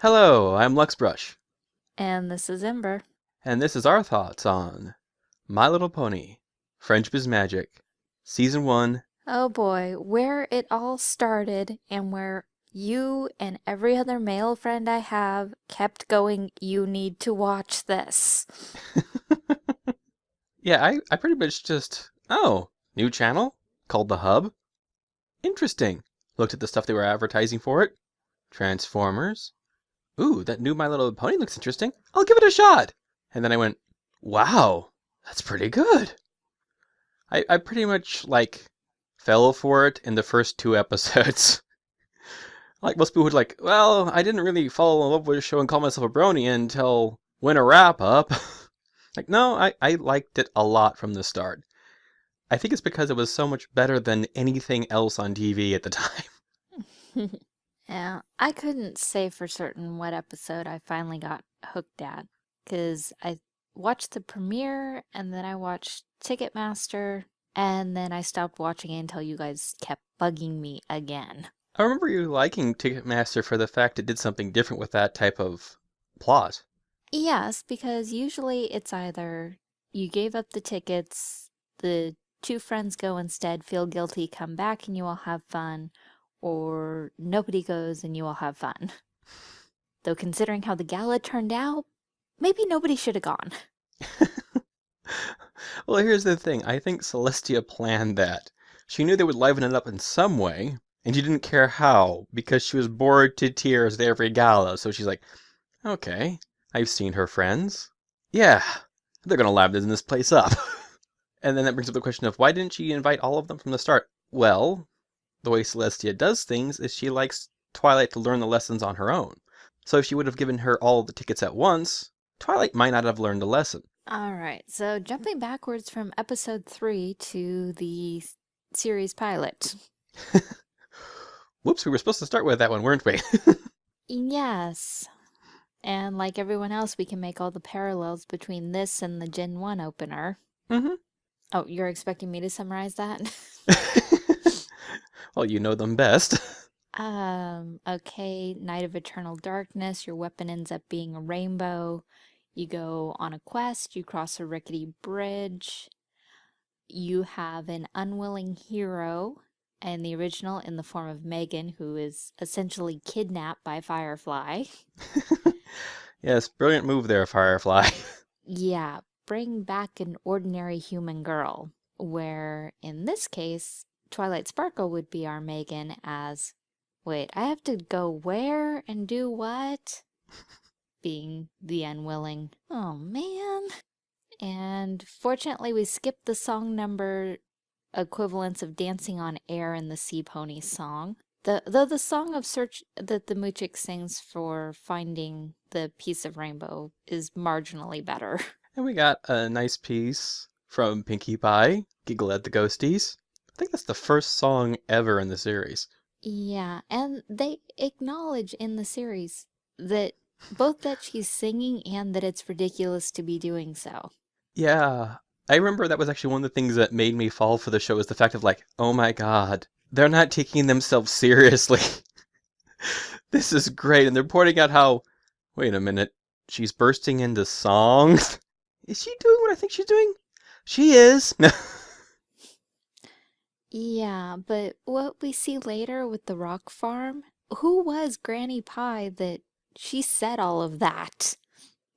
Hello, I'm Luxbrush, And this is Ember. and this is our thoughts on My Little Pony, Friendship is Magic, Season 1. Oh boy, where it all started and where you and every other male friend I have kept going, you need to watch this. Yeah, I, I pretty much just, oh, new channel called The Hub? Interesting. Looked at the stuff they were advertising for it. Transformers. Ooh, that new My Little Pony looks interesting. I'll give it a shot. And then I went, wow, that's pretty good. I, I pretty much, like, fell for it in the first two episodes. like most people would like, well, I didn't really fall in love with the show and call myself a brony until winter wrap up. like, no, I, I liked it a lot from the start. I think it's because it was so much better than anything else on TV at the time. Yeah, I couldn't say for certain what episode I finally got hooked at because I watched the premiere and then I watched Ticketmaster and then I stopped watching it until you guys kept bugging me again. I remember you liking Ticketmaster for the fact it did something different with that type of plot. Yes, because usually it's either you gave up the tickets, the two friends go instead, feel guilty, come back and you all have fun, or nobody goes and you all have fun. Though considering how the gala turned out, maybe nobody should have gone. well, here's the thing. I think Celestia planned that. She knew they would liven it up in some way, and she didn't care how, because she was bored to tears at every gala. So she's like, okay, I've seen her friends. Yeah, they're gonna liven this place up. and then that brings up the question of why didn't she invite all of them from the start? Well, the way Celestia does things is she likes Twilight to learn the lessons on her own. So if she would have given her all the tickets at once, Twilight might not have learned a lesson. All right, so jumping backwards from episode three to the series pilot. Whoops, we were supposed to start with that one, weren't we? yes. And like everyone else, we can make all the parallels between this and the Gen 1 opener. Mm-hmm. Oh, you're expecting me to summarize that? well, you know them best. um, okay, Night of Eternal Darkness, your weapon ends up being a rainbow. You go on a quest, you cross a rickety bridge. You have an unwilling hero in the original in the form of Megan, who is essentially kidnapped by Firefly. yes, brilliant move there, Firefly. yeah, bring back an ordinary human girl, where in this case, Twilight Sparkle would be our Megan as, wait, I have to go where and do what? Being the unwilling. Oh man. And fortunately we skipped the song number equivalents of Dancing on Air and the Sea Pony song. The, though the song of search that the Moochick sings for finding the piece of rainbow is marginally better. And we got a nice piece from Pinkie Pie, Giggle at the Ghosties. I think that's the first song ever in the series. Yeah, and they acknowledge in the series that both that she's singing and that it's ridiculous to be doing so. Yeah, I remember that was actually one of the things that made me fall for the show is the fact of like, oh my god, they're not taking themselves seriously. this is great, and they're pointing out how, wait a minute, she's bursting into songs? Is she doing what I think she's doing? She is. yeah, but what we see later with the rock farm, who was Granny Pie that she said all of that?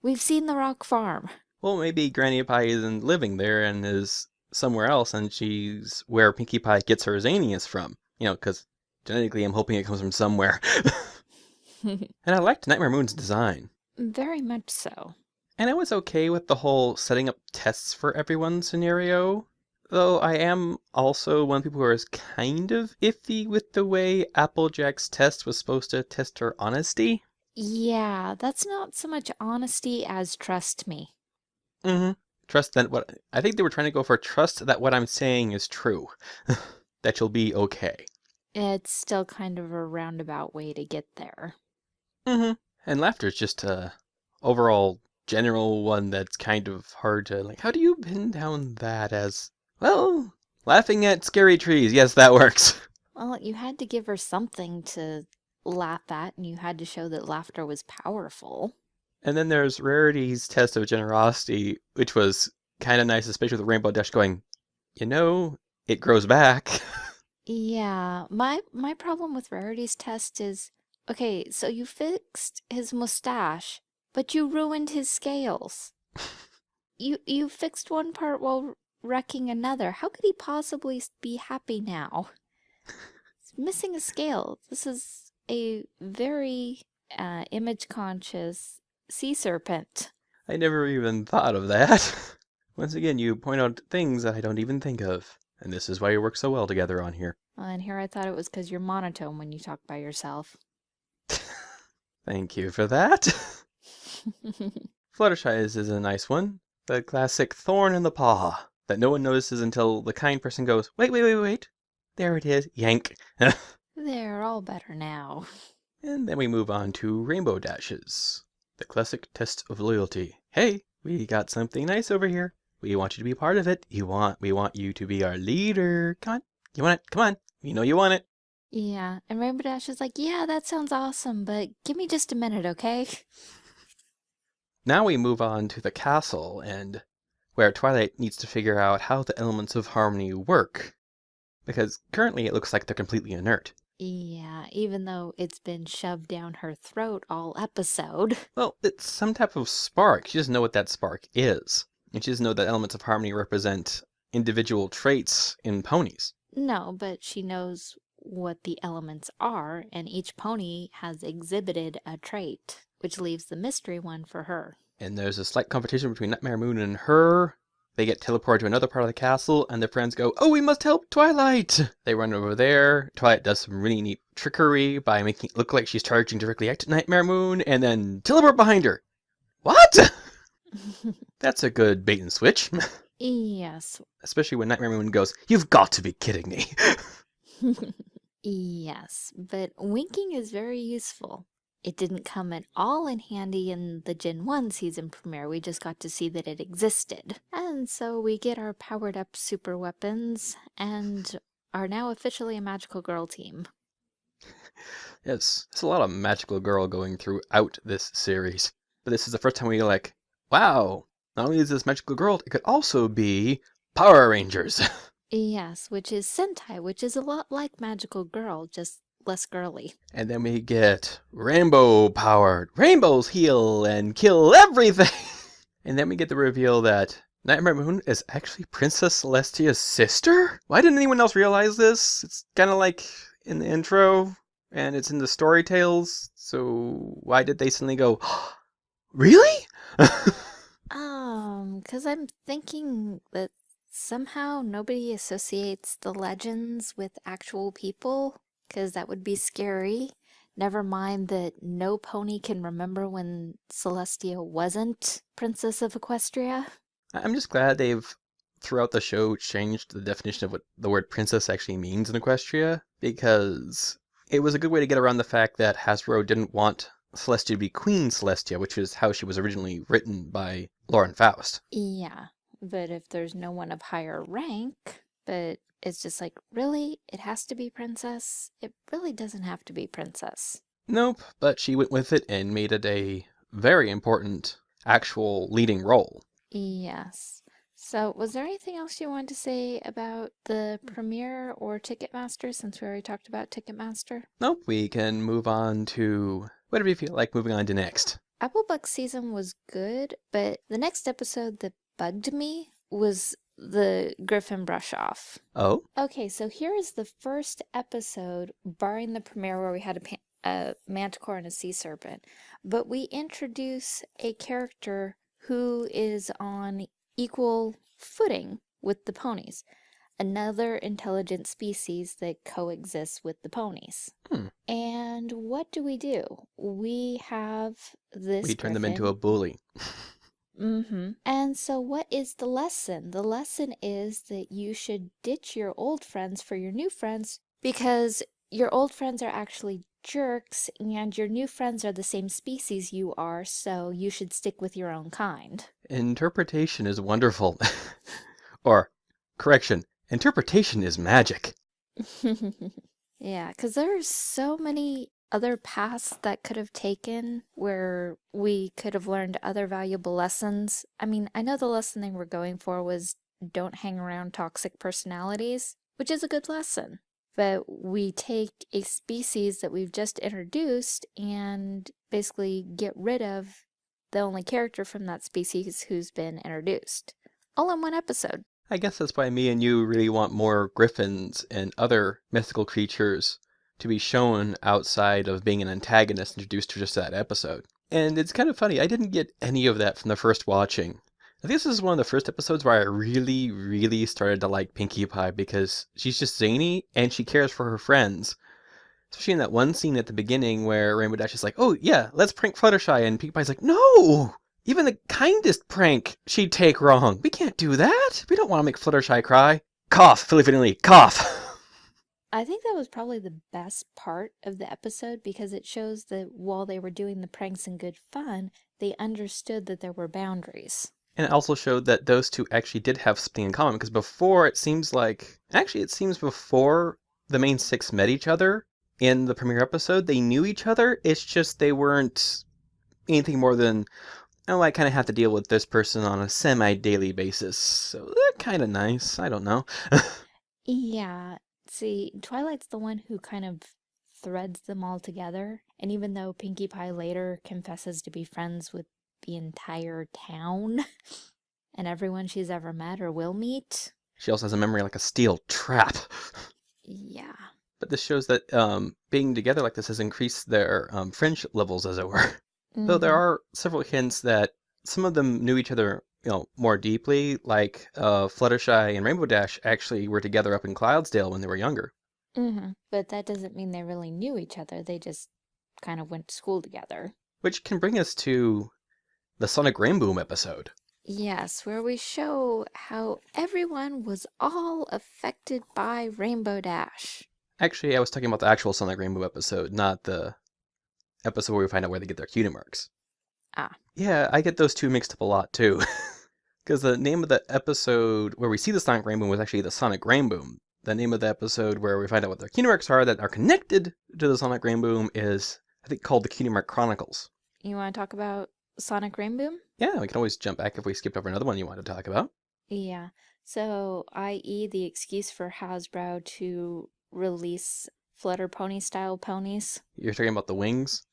We've seen the rock farm. Well, maybe Granny Pie isn't living there and is somewhere else, and she's where Pinkie Pie gets her Xanius from. You know, because genetically I'm hoping it comes from somewhere. and I liked Nightmare Moon's design. Very much so. And I was okay with the whole setting up tests for everyone scenario. Though I am also one of the people who is kind of iffy with the way Applejack's test was supposed to test her honesty. Yeah, that's not so much honesty as trust me. Mm-hmm. Trust that what I think they were trying to go for trust that what I'm saying is true. that you'll be okay. It's still kind of a roundabout way to get there. Mm-hmm. And laughter is just a overall general one that's kind of hard to like. How do you pin down that as well? Laughing at scary trees. Yes, that works. Well, you had to give her something to laugh at, and you had to show that laughter was powerful. And then there's Rarity's test of generosity, which was kind of nice, especially with Rainbow Dash going, you know, it grows back. Yeah, my my problem with Rarity's test is, okay, so you fixed his mustache, but you ruined his scales. You you fixed one part while wrecking another. How could he possibly be happy now? He's missing a scale. This is a very uh, image conscious sea serpent. I never even thought of that. Once again, you point out things that I don't even think of. And this is why we work so well together on here. Uh, and here I thought it was because you're monotone when you talk by yourself. Thank you for that. Fluttershy is, is a nice one. The classic thorn in the paw that no one notices until the kind person goes, wait, wait, wait, wait. There it is. Yank. They're all better now. and then we move on to Rainbow Dashes. The classic test of loyalty. Hey, we got something nice over here. We want you to be part of it. You want we want you to be our leader. Come on. You want it? Come on. You know you want it. Yeah, and Rainbow Dash is like, yeah, that sounds awesome, but give me just a minute, okay? Now we move on to the castle and where Twilight needs to figure out how the elements of harmony work. Because currently it looks like they're completely inert. Yeah, even though it's been shoved down her throat all episode. Well, it's some type of spark. She doesn't know what that spark is. And she doesn't know that elements of harmony represent individual traits in ponies. No, but she knows what the elements are, and each pony has exhibited a trait, which leaves the mystery one for her. And there's a slight competition between Nightmare Moon and her. They get teleported to another part of the castle, and their friends go, Oh, we must help Twilight! They run over there. Twilight does some really neat trickery by making it look like she's charging directly at Nightmare Moon, and then teleport behind her. What? That's a good bait and switch. yes. Especially when Nightmare Moon goes, You've got to be kidding me. yes, but winking is very useful. It didn't come at all in handy in the Gen 1 season premiere, we just got to see that it existed. And so we get our powered up super weapons and are now officially a magical girl team. yes, there's a lot of magical girl going throughout this series. But this is the first time we like, wow, not only is this magical girl, it could also be Power Rangers. Yes, which is Sentai, which is a lot like Magical Girl, just less girly. and then we get rainbow powered. Rainbows heal and kill everything. and then we get the reveal that Nightmare Moon is actually Princess Celestia's sister? Why didn't anyone else realize this? It's kind of like in the intro and it's in the story tales. So why did they suddenly go, really? Um, because I'm thinking that somehow nobody associates the legends with actual people, because that would be scary. Never mind that no pony can remember when Celestia wasn't Princess of Equestria. I'm just glad they've throughout the show changed the definition of what the word princess actually means in Equestria because it was a good way to get around the fact that Hasbro didn't want Celestia to be Queen Celestia, which is how she was originally written by Lauren Faust. Yeah, but if there's no one of higher rank, but it's just like, really? It has to be Princess? It really doesn't have to be Princess. Nope, but she went with it and made it a very important actual leading role. Yes. So, was there anything else you wanted to say about the mm. premiere or Ticketmaster since we already talked about Ticketmaster? Nope, we can move on to whatever you feel like moving on to next. Applebuck season was good, but the next episode that bugged me was the Griffin brush off. Oh, Okay, so here is the first episode, barring the premiere where we had a, pa- a manticore and a sea serpent, but we introduce a character who is on equal footing with the ponies. Another intelligent species that coexists with the ponies. Hmm. And what do we do? We have this. we turned them into a bully. Mm-hmm. And so what is the lesson? The lesson is that you should ditch your old friends for your new friends because your old friends are actually jerks and your new friends are the same species you are, so you should stick with your own kind. Interpretation is wonderful. or, correction, interpretation is magic. yeah, because there are so many other paths that could have taken where we could have learned other valuable lessons. I mean, I know the lesson they were going for was don't hang around toxic personalities, which is a good lesson. But we take a species that we've just introduced and basically get rid of the only character from that species who's been introduced. All in one episode. I guess that's why me and you really want more griffins and other mythical creatures to be shown outside of being an antagonist introduced to just that episode. And it's kind of funny, I didn't get any of that from the first watching. I think this is one of the first episodes where I really, really started to like Pinkie Pie because she's just zany and she cares for her friends. Especially in that one scene at the beginning where Rainbow Dash is like, oh yeah, let's prank Fluttershy, and Pinkie Pie's like, no! Even the kindest prank she'd take wrong. We can't do that. We don't want to make Fluttershy cry. Cough, Philly Finley, cough! I think that was probably the best part of the episode because it shows that while they were doing the pranks in good fun, they understood that there were boundaries. And it also showed that those two actually did have something in common because before it seems like actually it seems before the main six met each other in the premiere episode, they knew each other. It's just they weren't anything more than oh, I kind of have to deal with this person on a semi-daily basis. So eh, they're kind of nice. I don't know. yeah, see, Twilight's the one who kind of threads them all together. And even though Pinkie Pie later confesses to be friends with the entire town and everyone she's ever met or will meet. She also has a memory like a steel trap. Yeah. But this shows that um, being together like this has increased their um, friendship levels, as it were. Mm -hmm. Though there mm-hmm. are several hints that some of them knew each other, you know, more deeply. Like uh, Fluttershy and Rainbow Dash actually were together up in Cloudsdale when they were younger. Mm -hmm. But that doesn't mean they really knew each other. They just kind of went to school together. Which can bring us to the Sonic Rainboom episode. Yes, where we show how everyone was all affected by Rainbow Dash. Actually, I was talking about the actual Sonic Rainboom episode, not the episode where we find out where they get their cutie marks. Ah. Yeah, I get those two mixed up a lot too. Because the name of the episode where we see the Sonic Rainboom was actually the Sonic Rainboom. The name of the episode where we find out what the cutie marks are that are connected to the Sonic Rainboom is, I think, called the Cutie Mark Chronicles. You want to talk about Sonic Rainboom? Yeah, we can always jump back if we skipped over another one you wanted to talk about. Yeah. So, i.e., the excuse for Hasbro to release Flutter Pony style ponies. You're talking about the wings?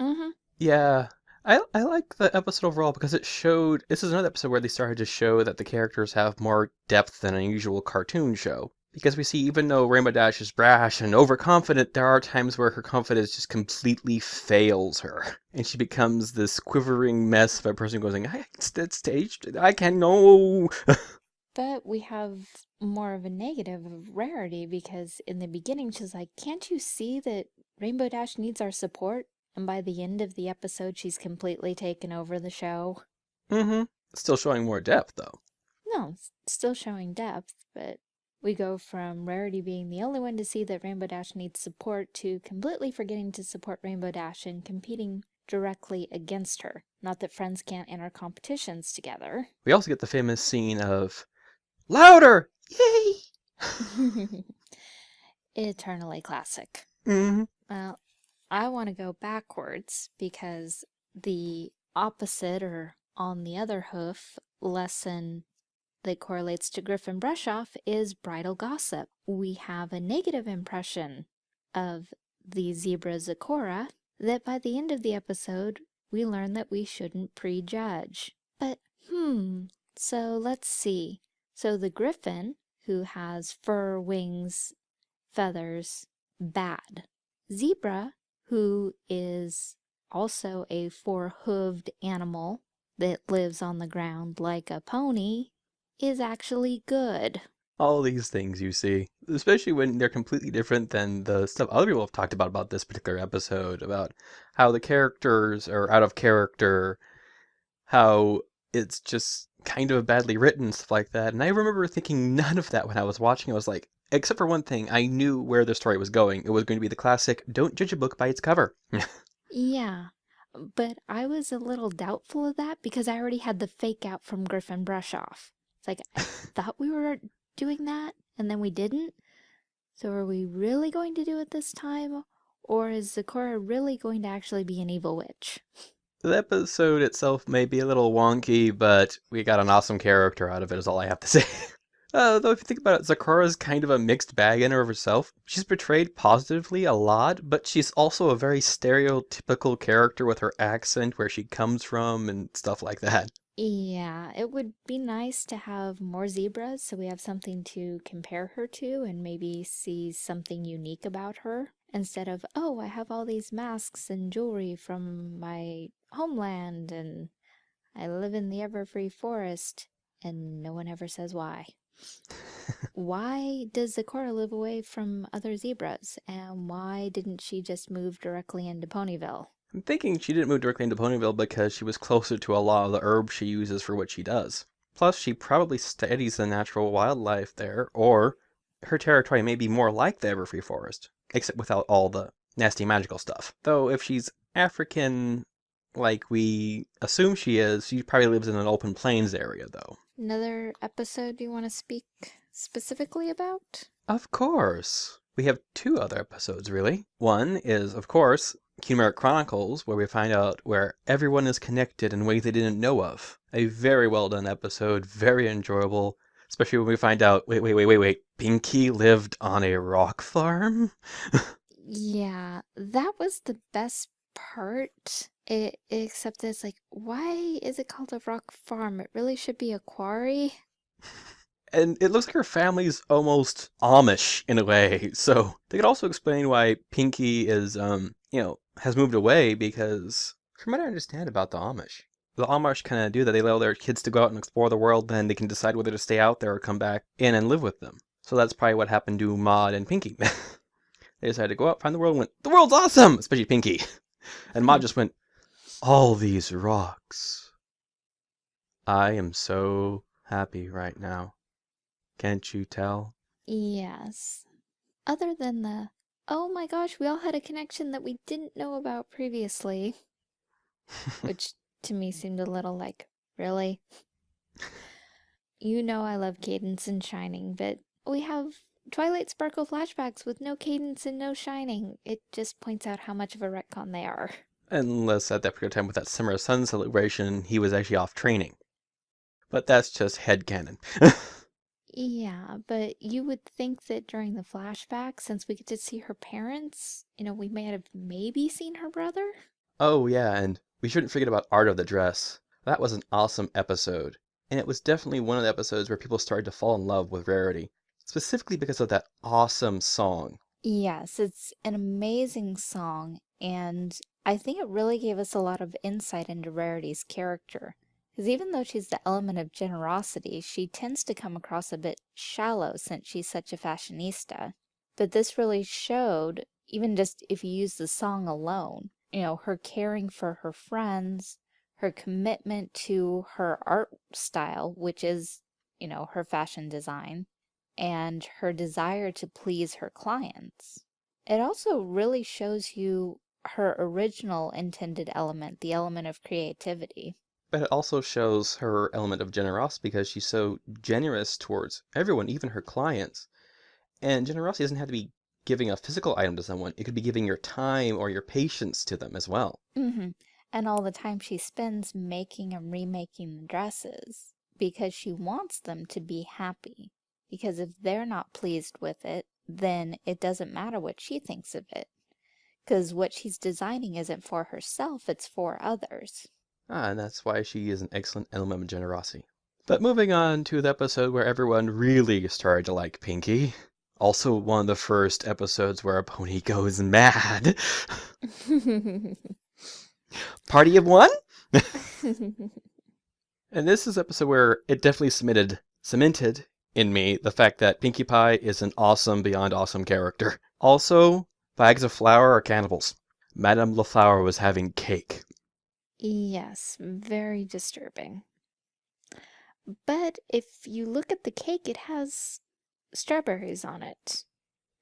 Mm-hmm. Yeah. I, I like the episode overall because it showed this is another episode where they started to show that the characters have more depth than a usual cartoon show because we see even though Rainbow Dash is brash and overconfident, there are times where her confidence just completely fails her, and she becomes this quivering mess of a person going, "I that staged. I can't know." but we have more of a negative of rarity because in the beginning she's like, "Can't you see that Rainbow Dash needs our support?" And by the end of the episode, she's completely taken over the show. Mm-hmm. Still showing more depth, though. No, still showing depth, but we go from Rarity being the only one to see that Rainbow Dash needs support to completely forgetting to support Rainbow Dash and competing directly against her. Not that friends can't enter competitions together. We also get the famous scene of Louder! Yay! Eternally classic. Mm-hmm. Well, I want to go backwards because the opposite or on the other hoof lesson that correlates to Griffin Brushoff is Bridle Gossip. We have a negative impression of the zebra Zecora that by the end of the episode, we learn that we shouldn't prejudge. But, hmm, so let's see. So the griffin, who has fur, wings, feathers, bad. Zebra, who is also a four-hooved animal that lives on the ground like a pony, is actually good. All these things you see, especially when they're completely different than the stuff other people have talked about about this particular episode, about how the characters are out of character, how it's just kind of badly written, stuff like that. And I remember thinking none of that when I was watching. I was like, except for one thing, I knew where the story was going. It was going to be the classic, don't judge a book by its cover. yeah, but I was a little doubtful of that because I already had the fake out from Griffin Brushoff. It's like, I thought we were doing that, and then we didn't. So are we really going to do it this time? Or is Zecora really going to actually be an evil witch? The episode itself may be a little wonky, but we got an awesome character out of it, is all I have to say. Uh, though if you think about it, Zecora's kind of a mixed bag in her of herself. She's portrayed positively a lot, but she's also a very stereotypical character with her accent, where she comes from, and stuff like that. Yeah, it would be nice to have more zebras so we have something to compare her to and maybe see something unique about her instead of, oh, I have all these masks and jewelry from my homeland and I live in the everfree forest and no one ever says why. why does Zecora live away from other zebras? And why didn't she just move directly into Ponyville? I'm thinking she didn't move directly into Ponyville because she was closer to a lot of the herbs she uses for what she does. Plus, she probably studies the natural wildlife there, or her territory may be more like the Everfree Forest, except without all the nasty magical stuff. Though, if she's African, like we assume she is, she probably lives in an open plains area, though. Another episode you want to speak specifically about? Of course. We have two other episodes, really. One is, of course, Kingdom Chronicles, where we find out where everyone is connected in ways they didn't know of. A very well done episode, very enjoyable, especially when we find out, wait, wait, wait, wait, wait, Pinky lived on a rock farm? yeah, that was the best part. It, except it's like, why is it called a rock farm? It really should be a quarry. and it looks like her family's almost Amish in a way. So they could also explain why Pinky is, um, you know, has moved away because, from what I understand about the Amish, the Amish kind of do that. They allow their kids to go out and explore the world, then they can decide whether to stay out there or come back in and live with them. So that's probably what happened to Maud and Pinky. they decided to go out, find the world, and went, the world's awesome, especially Pinky. And Maud just went, all these rocks. I am so happy right now. Can't you tell? Yes. Other than the, oh my gosh, we all had a connection that we didn't know about previously. Which to me seemed a little like, really? you know I love Cadance and Shining, but we have Twilight Sparkle flashbacks with no Cadance and no Shining. It just points out how much of a retcon they are. Unless at that particular time with that Summer of Sun celebration, he was actually off training. But that's just head headcanon. Yeah, but you would think that during the flashback, since we get to see her parents, you know, we may have maybe seen her brother? Oh, yeah, and we shouldn't forget about Art of the Dress. That was an awesome episode. And it was definitely one of the episodes where people started to fall in love with Rarity, specifically because of that awesome song. Yes, it's an amazing song, and I think it really gave us a lot of insight into Rarity's character. Because even though she's the element of generosity, she tends to come across a bit shallow since she's such a fashionista. But this really showed, even just if you use the song alone, you know, her caring for her friends, her commitment to her art style, which is, you know, her fashion design, and her desire to please her clients. It also really shows you her original intended element, the element of creativity. But it also shows her element of generosity because she's so generous towards everyone, even her clients. And generosity doesn't have to be giving a physical item to someone. It could be giving your time or your patience to them as well. Mm-hmm. And all the time she spends making and remaking the dresses because she wants them to be happy. Because if they're not pleased with it, then it doesn't matter what she thinks of it. Because what she's designing isn't for herself, it's for others. Ah, and that's why she is an excellent element of generosity. But moving on to the episode where everyone really started to like Pinkie. Also one of the first episodes where a pony goes mad. Party of one? and this is episode where it definitely cemented, cemented in me the fact that Pinkie Pie is an awesome beyond awesome character. Also, bags of flour are cannibals. Madame Le Flour was having cake. Yes, very disturbing. But if you look at the cake, it has strawberries on it.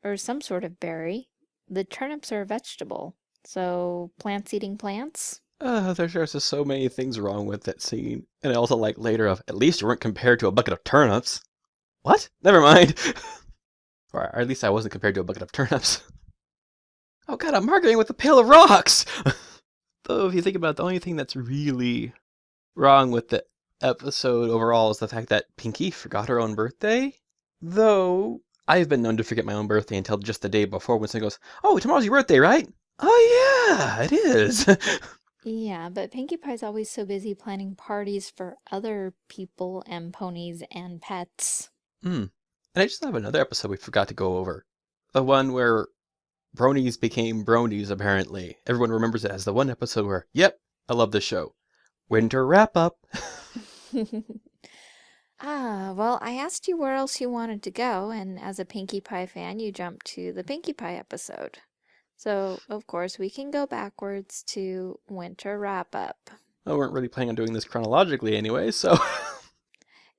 Or some sort of berry. The turnips are a vegetable. So, plants eating plants? Uh, there's just so many things wrong with that scene. And I also like later of, at least you weren't compared to a bucket of turnips. What? Never mind. or at least I wasn't compared to a bucket of turnips. Oh god, I'm arguing with a pail of rocks! Though, if you think about it, the only thing that's really wrong with the episode overall is the fact that Pinky forgot her own birthday. Though, I've been known to forget my own birthday until just the day before when someone goes, Oh, tomorrow's your birthday, right? Oh, yeah, it is. Yeah, but Pinkie Pie's always so busy planning parties for other people and ponies and pets. Hmm. And I just have another episode we forgot to go over. The one where bronies became bronies, apparently. Everyone remembers it as the one episode where, yep, I love this show. Winter wrap up. Ah, well, I asked you where else you wanted to go, and as a Pinkie Pie fan, you jumped to the Pinkie Pie episode. So, of course, we can go backwards to Winter Wrap Up. I weren't really planning on doing this chronologically anyway, so.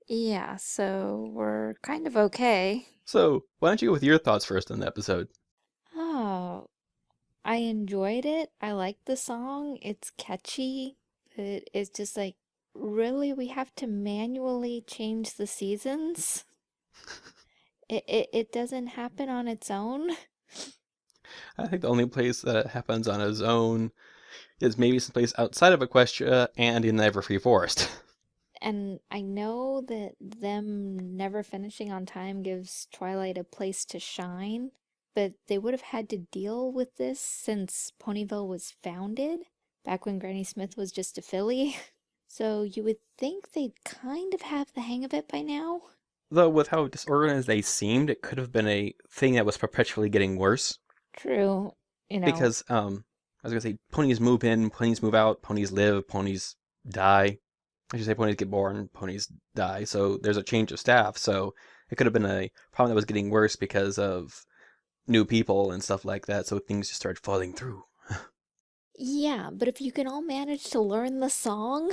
Yeah, so we're kind of okay. so, why don't you go with your thoughts first on the episode? I enjoyed it. I like the song. It's catchy, but it's just like, really, we have to manually change the seasons? It, it, it doesn't happen on its own? I think the only place that it happens on its own is maybe someplace outside of Equestria and in the Everfree Forest. And I know that them never finishing on time gives Twilight a place to shine, but they would have had to deal with this since Ponyville was founded, back when Granny Smith was just a filly. So you would think they'd kind of have the hang of it by now. Though, with how disorganized they seemed, it could have been a thing that was perpetually getting worse. True, you know. Because, um, I was gonna say, ponies move in, ponies move out, ponies live, ponies die. I should say ponies get born, ponies die. So there's a change of staff. So it could have been a problem that was getting worse because of new people and stuff like that. So things just start falling through. Yeah, but if you can all manage to learn the song.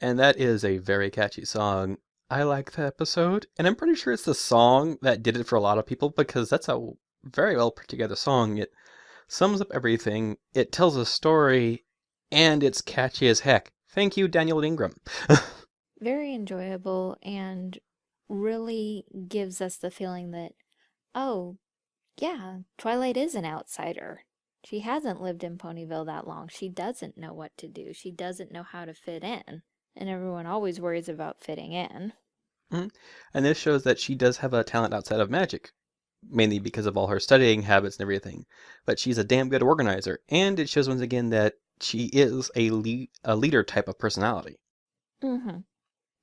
And that is a very catchy song. I like the episode, and I'm pretty sure it's the song that did it for a lot of people because that's a very well put together song. It sums up everything, it tells a story, and it's catchy as heck. Thank you, Daniel Ingram. Very enjoyable and really gives us the feeling that, oh, yeah, Twilight is an outsider. She hasn't lived in Ponyville that long. She doesn't know what to do. She doesn't know how to fit in. And everyone always worries about fitting in. Mm -hmm. and this shows that she does have a talent outside of magic, mainly because of all her studying habits and everything. But she's a damn good organizer, and it shows once again that she is a, le a leader type of personality. Mm-hmm.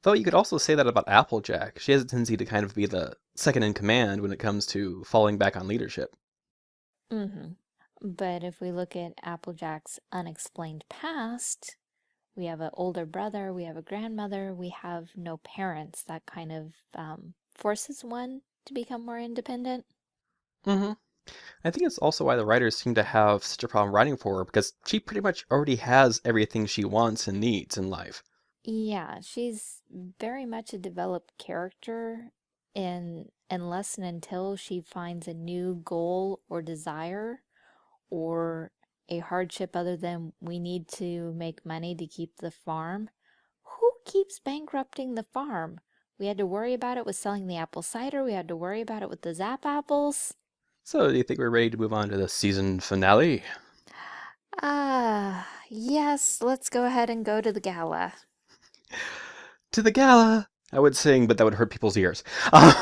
Though you could also say that about Applejack. She has a tendency to kind of be the second in command when it comes to falling back on leadership. Mm-hmm. But if we look at Applejack's unexplained past, we have an older brother, we have a grandmother, we have no parents. That kind of um, forces one to become more independent. Mm-hmm. I think it's also why the writers seem to have such a problem writing for her, because she pretty much already has everything she wants and needs in life. Yeah, she's very much a developed character in unless and until she finds a new goal or desire or a hardship other than we need to make money to keep the farm. Who keeps bankrupting the farm? We had to worry about it with selling the apple cider. We had to worry about it with the Zap apples. So, do you think we're ready to move on to the season finale? Ah, uh, yes, let's go ahead and go to the gala. To the gala! I would sing, but that would hurt people's ears. Uh,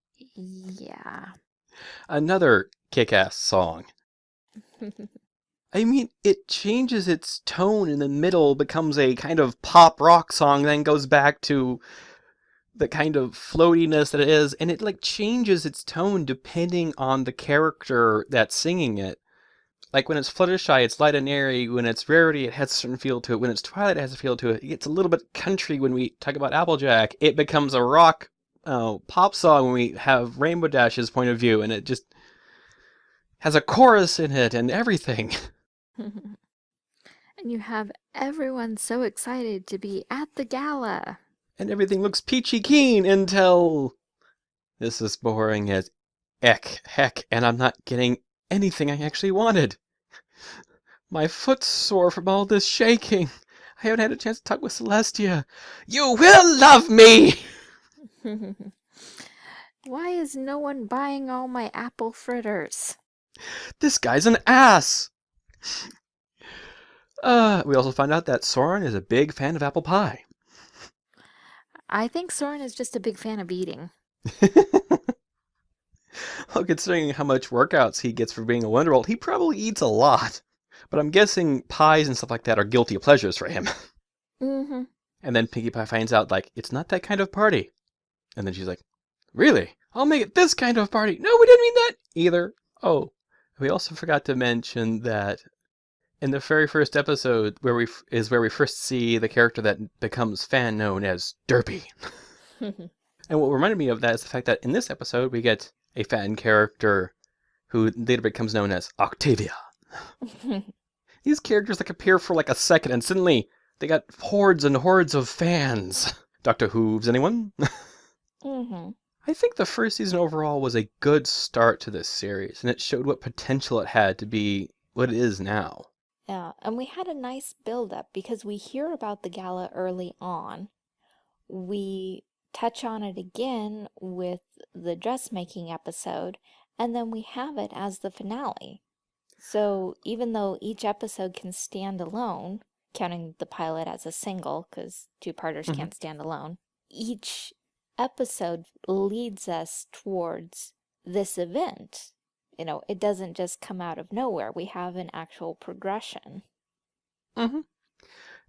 yeah. Another kick ass song. I mean, it changes its tone in the middle, becomes a kind of pop rock song, then goes back to the kind of floatiness that it is, and it like changes its tone depending on the character that's singing it. Like when it's Fluttershy, it's light and airy. When it's Rarity, it has a certain feel to it. When it's Twilight, it has a feel to it. It's a little bit country when we talk about Applejack. It becomes a rock uh, pop song when we have Rainbow Dash's point of view, and it just has a chorus in it and everything. and you have everyone so excited to be at the gala and everything looks peachy keen until this is boring as eck heck, and I'm not getting anything I actually wanted. My foot's sore from all this shaking. I haven't had a chance to talk with Celestia. You will love me! Why is no one buying all my apple fritters? this guy's an ass. Uh, we also find out that Soarin is a big fan of apple pie. I think Soarin is just a big fan of eating. well, considering how much workouts he gets for being a Wonderbolt, he probably eats a lot. But I'm guessing pies and stuff like that are guilty pleasures for him. Mm-hmm. And then Pinkie Pie finds out, like, it's not that kind of party. And then she's like, really? I'll make it this kind of party. No, we didn't mean that either. Oh, we also forgot to mention that in the very first episode, where we f- is where we first see the character that becomes fan known as Derpy. And what reminded me of that is the fact that in this episode, we get a fan character who later becomes known as Octavia. These characters like appear for like a second and suddenly they got hordes and hordes of fans. Doctor Hooves, anyone? mm-hmm. I think the first season overall was a good start to this series, and it showed what potential it had to be what it is now. Yeah, and we had a nice build up because we hear about the gala early on. We touch on it again with the dressmaking episode, and then we have it as the finale. So even though each episode can stand alone, counting the pilot as a single, because two-parters Mhm. can't stand alone, each episode leads us towards this event. You know, it doesn't just come out of nowhere. We have an actual progression. Mm-hmm.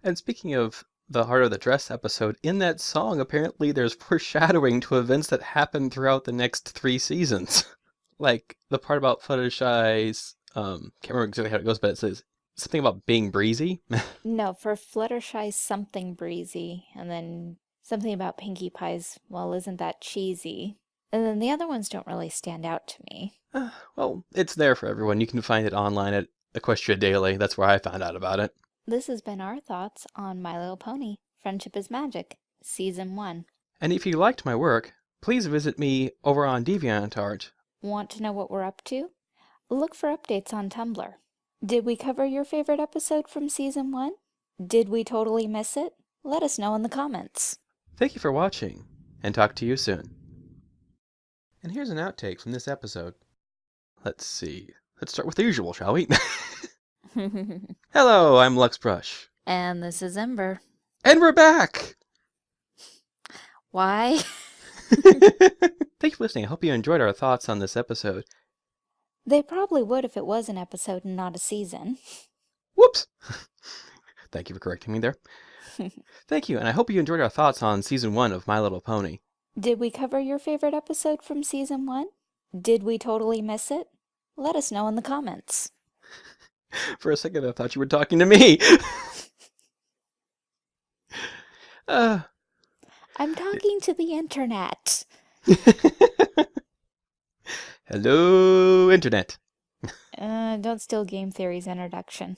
And speaking of the Art of the Dress episode, in that song, apparently there's foreshadowing to events that happen throughout the next three seasons. like the part about Fluttershy's, um, can't remember exactly how it goes, but it says something about being breezy. No, for Fluttershy, something breezy, and then something about Pinkie Pie's, well, isn't that cheesy? And then the other ones don't really stand out to me. Uh, well, it's there for everyone. You can find it online at Equestria Daily. That's where I found out about it. This has been our thoughts on My Little Pony Friendship is Magic, Season 1. And if you liked my work, please visit me over on DeviantArt. Want to know what we're up to? Look for updates on Tumblr. Did we cover your favorite episode from Season 1? Did we totally miss it? Let us know in the comments. Thank you for watching, and talk to you soon. And here's an outtake from this episode. Let's see. Let's start with the usual, shall we? Hello, I'm Lux Brush. and this is Ember. And we're back! Why? Thank you for listening. I hope you enjoyed our thoughts on this episode. They probably would if it was an episode and not a season. Whoops! Thank you for correcting me there. Thank you, and I hope you enjoyed our thoughts on season one of My Little Pony. Did we cover your favorite episode from season one? Did we totally miss it? Let us know in the comments. For a second, I thought you were talking to me. uh, I'm talking to the internet. hello, Internet. Uh, don't steal Game Theory's introduction.